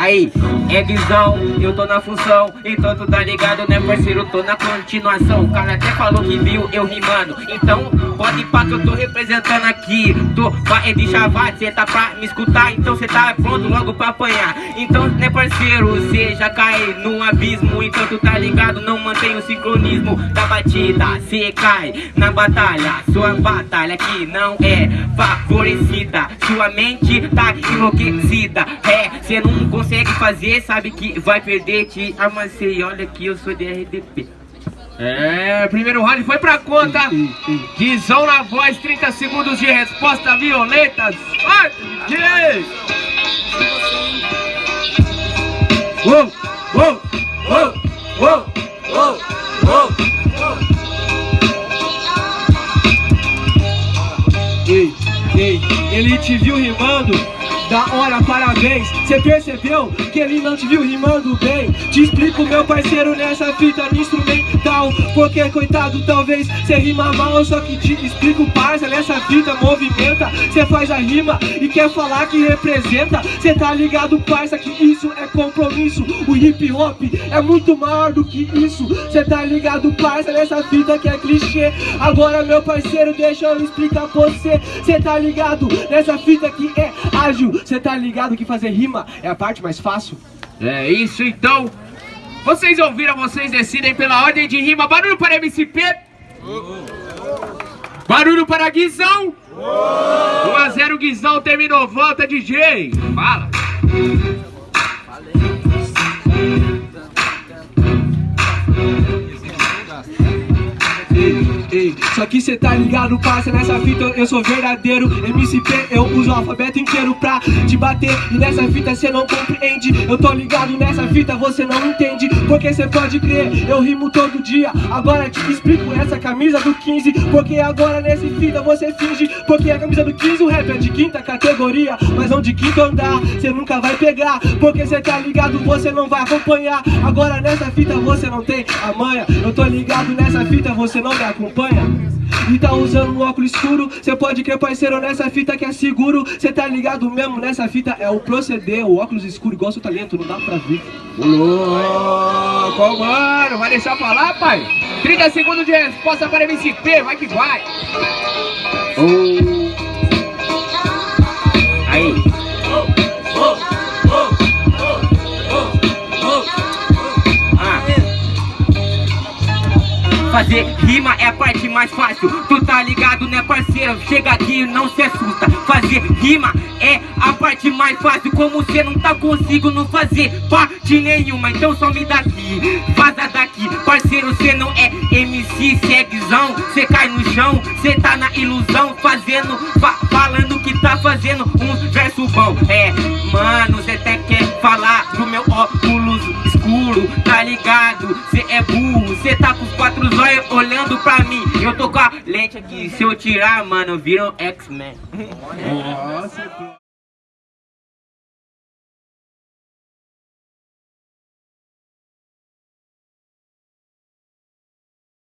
Aí, é visão, eu tô na função Então tu tá ligado, né parceiro, tô na continuação. O cara até falou que viu eu rimando. Então, pode pá que eu tô representando aqui. Tô é de chavate, cê tá pra me escutar. Então cê tá pronto logo pra apanhar. Então, né parceiro, cê já cai no abismo. Então tu tá ligado, não mantém o sincronismo. Da batida Cê cai na batalha, sua batalha que não é favorecida. Sua mente tá enlouquecida. É, cê não consegue fazer, sabe que vai perder Te amassei, olha que eu sou de RDP É, primeiro round foi pra conta. Guizão na voz, 30 segundos de resposta violenta Vai, DJ! Uou, uou, uou, uou, uou, uou. Ei, ei, ele te viu rimando da hora, parabéns. Cê percebeu que ele não te viu rimando bem? Te explico, meu parceiro, nessa fita no instrumental. Porque, coitado, talvez cê rima mal Só que te explico, parça, nessa fita movimenta. Cê faz a rima e quer falar que representa. Cê tá ligado, parça, que isso é compromisso. O hip hop é muito maior do que isso. Cê tá ligado, parça, nessa fita que é clichê. Agora, meu parceiro, deixa eu explicar pra você. Cê tá ligado nessa fita que é ágil você tá ligado que fazer rima é a parte mais fácil? É isso então. Vocês ouviram, vocês decidem pela ordem de rima. Barulho para MCP. Barulho para Guizão. 1 a 0 Guizão terminou. Volta, DJ. Fala. Só que cê tá ligado, parça, nessa fita eu sou verdadeiro. MCP, eu uso o alfabeto inteiro pra te bater. E nessa fita cê não compreende. Eu tô ligado nessa fita, você não entende. Porque cê pode crer, eu rimo todo dia. Agora te explico essa camisa do 15 Porque agora nesse fita você finge. Porque a camisa do 15 o rap é de quinta categoria. Mas não de quinto andar, cê nunca vai pegar. Porque cê tá ligado, você não vai acompanhar. Agora nessa fita você não tem a manha. Eu tô ligado nessa fita, você não me acompanha e tá usando um óculos escuro Cê pode crer parceiro nessa fita que é seguro Cê tá ligado mesmo nessa fita é o proceder O óculos escuro igual seu talento, não dá pra ver Ô louco, mano, vai deixar falar pai? 30 segundos de resposta para MCP, vai que vai. Fazer rima é a parte mais fácil. Tu tá ligado né parceiro? Chega aqui e não se assusta. Fazer rima é a parte mais fácil. Como cê não tá consigo não fazer parte nenhuma Então some daqui, vaza daqui Parceiro cê não é MC, cê é guizão. Cê cai no chão, cê tá na ilusão. Fazendo, fa falando que tá fazendo uns versos bom. É, olhando pra mim. Eu tô com a lente aqui. Se eu tirar, mano, um X-Men. Nossa,